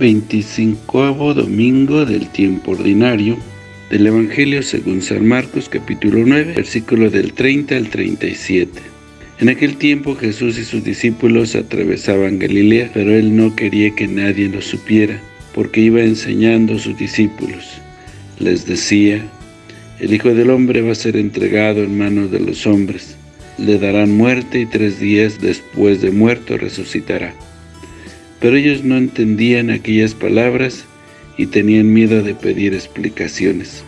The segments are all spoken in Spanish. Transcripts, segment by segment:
25 domingo del tiempo ordinario del Evangelio según San Marcos capítulo 9, versículo del 30 al 37. En aquel tiempo Jesús y sus discípulos atravesaban Galilea, pero él no quería que nadie lo supiera, porque iba enseñando a sus discípulos. Les decía, el Hijo del Hombre va a ser entregado en manos de los hombres. Le darán muerte y tres días después de muerto resucitará. Pero ellos no entendían aquellas palabras y tenían miedo de pedir explicaciones.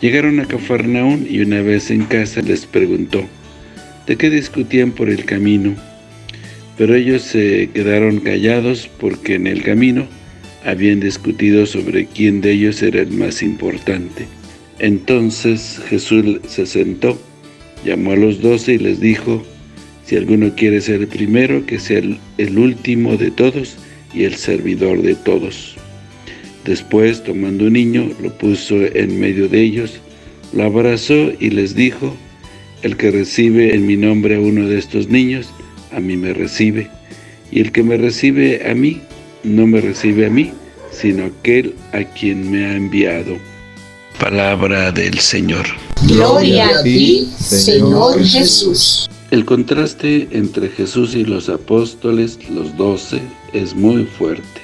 Llegaron a Cafarnaún y una vez en casa les preguntó, ¿de qué discutían por el camino? Pero ellos se quedaron callados porque en el camino habían discutido sobre quién de ellos era el más importante. Entonces Jesús se sentó, llamó a los doce y les dijo, si alguno quiere ser el primero, que sea el, último de todos y el servidor de todos. Después, tomando un niño, lo puso en medio de ellos, lo abrazó y les dijo, el que recibe en mi nombre a uno de estos niños, a mí me recibe, y el que me recibe a mí, no me recibe a mí, sino aquel a quien me ha enviado. Palabra del Señor. Gloria a ti, Señor Jesús. El contraste entre Jesús y los apóstoles, los doce, es muy fuerte.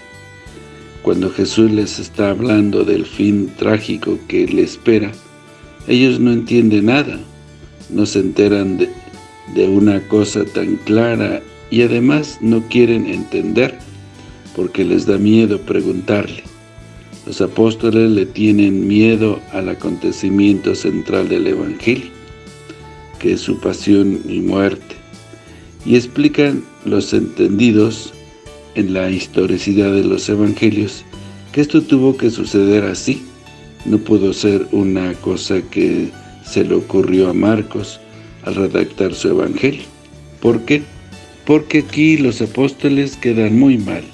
Cuando Jesús les está hablando del fin trágico que le espera, ellos no entienden nada, no se enteran de, de una cosa tan clara y además no quieren entender porque les da miedo preguntarle. Los apóstoles le tienen miedo al acontecimiento central del Evangelio que es su pasión y muerte, y explican los entendidos en la historicidad de los evangelios que esto tuvo que suceder así, no pudo ser una cosa que se le ocurrió a Marcos al redactar su evangelio. ¿Por qué? Porque aquí los apóstoles quedan muy mal,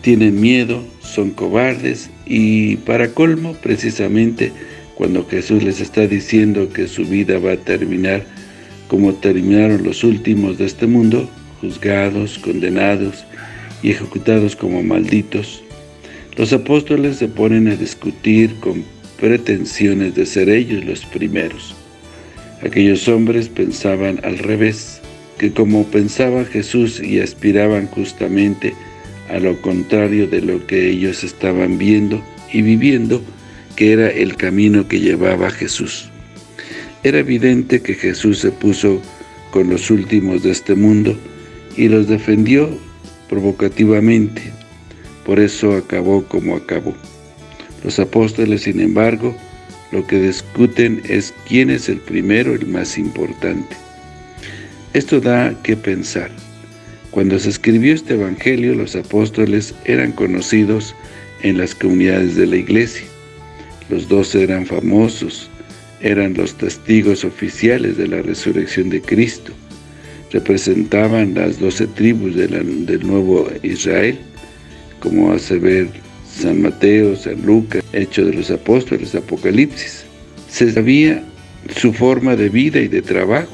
tienen miedo, son cobardes y para colmo precisamente cuando Jesús les está diciendo que su vida va a terminar como terminaron los últimos de este mundo, juzgados, condenados y ejecutados como malditos, los apóstoles se ponen a discutir con pretensiones de ser ellos los primeros. Aquellos hombres pensaban al revés, que como pensaba Jesús y aspiraban justamente a lo contrario de lo que ellos estaban viendo y viviendo, que era el camino que llevaba Jesús. Era evidente que Jesús se puso con los últimos de este mundo y los defendió provocativamente. Por eso acabó como acabó. Los apóstoles, sin embargo, lo que discuten es quién es el primero, el más importante. Esto da que pensar. Cuando se escribió este evangelio, los apóstoles eran conocidos en las comunidades de la iglesia. Los dos eran famosos, eran los testigos oficiales de la resurrección de Cristo. Representaban las doce tribus del nuevo Israel, como hace ver San Mateo, San Lucas, Hecho de los Apóstoles, Apocalipsis. Se sabía su forma de vida y de trabajo.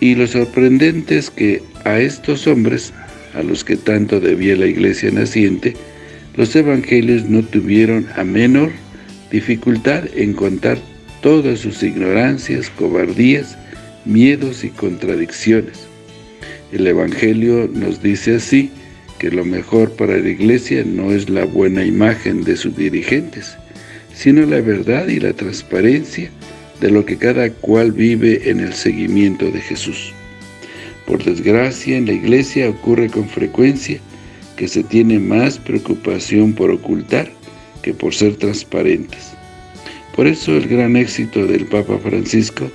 Y lo sorprendente es que a estos hombres, a los que tanto debía la iglesia naciente, los evangelios no tuvieron a menor dificultad en contar todas sus ignorancias, cobardías, miedos y contradicciones. El Evangelio nos dice así, que lo mejor para la Iglesia no es la buena imagen de sus dirigentes, sino la verdad y la transparencia de lo que cada cual vive en el seguimiento de Jesús. Por desgracia, en la Iglesia ocurre con frecuencia que se tiene más preocupación por ocultar que por ser transparentes. Por eso el gran éxito del Papa Francisco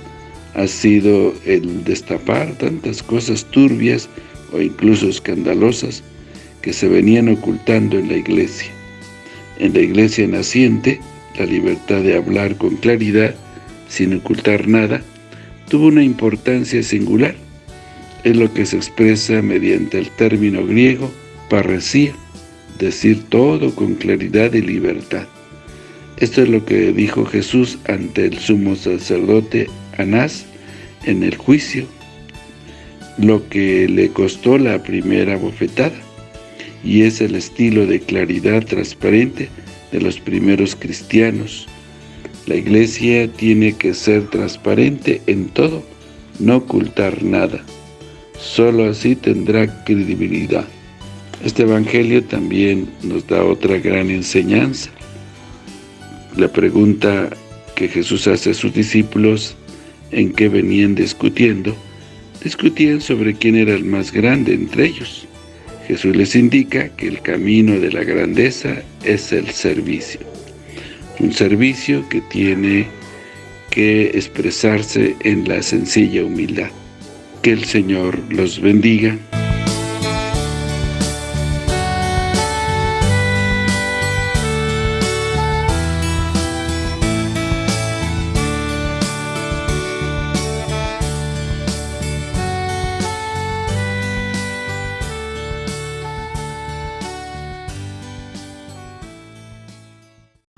ha sido el destapar tantas cosas turbias o incluso escandalosas que se venían ocultando en la Iglesia. En la Iglesia naciente, la libertad de hablar con claridad, sin ocultar nada, tuvo una importancia singular. Es lo que se expresa mediante el término griego parresía, decir todo con claridad y libertad. Esto es lo que dijo Jesús ante el sumo sacerdote Anás en el juicio, lo que le costó la primera bofetada. y es el estilo de claridad transparente de los primeros cristianos. La iglesia tiene que ser transparente en todo, no ocultar nada. Solo así tendrá credibilidad. Este evangelio también nos da otra gran enseñanza. La pregunta que Jesús hace a sus discípulos en qué venían discutiendo, discutían sobre quién era el más grande entre ellos. Jesús les indica que el camino de la grandeza es el servicio. Un servicio que tiene que expresarse en la sencilla humildad. Que el Señor los bendiga.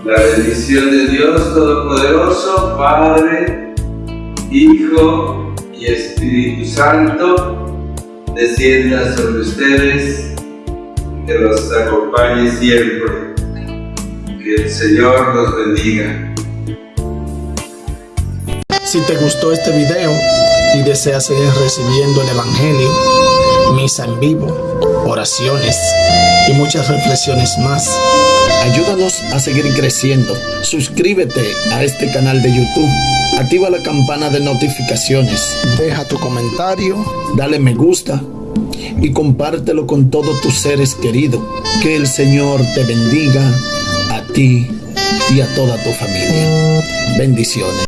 La bendición de Dios Todopoderoso, Padre, Hijo y Espíritu Santo, descienda sobre ustedes, que los acompañe siempre. Que el Señor los bendiga. Si te gustó este video y deseas seguir recibiendo el Evangelio, misa en vivo, oraciones y muchas reflexiones más, Ayúdanos a seguir creciendo. Suscríbete a este canal de YouTube. Activa la campana de notificaciones. Deja tu comentario. Dale me gusta. Y compártelo con todos tus seres queridos. Que el Señor te bendiga a ti y a toda tu familia. Bendiciones.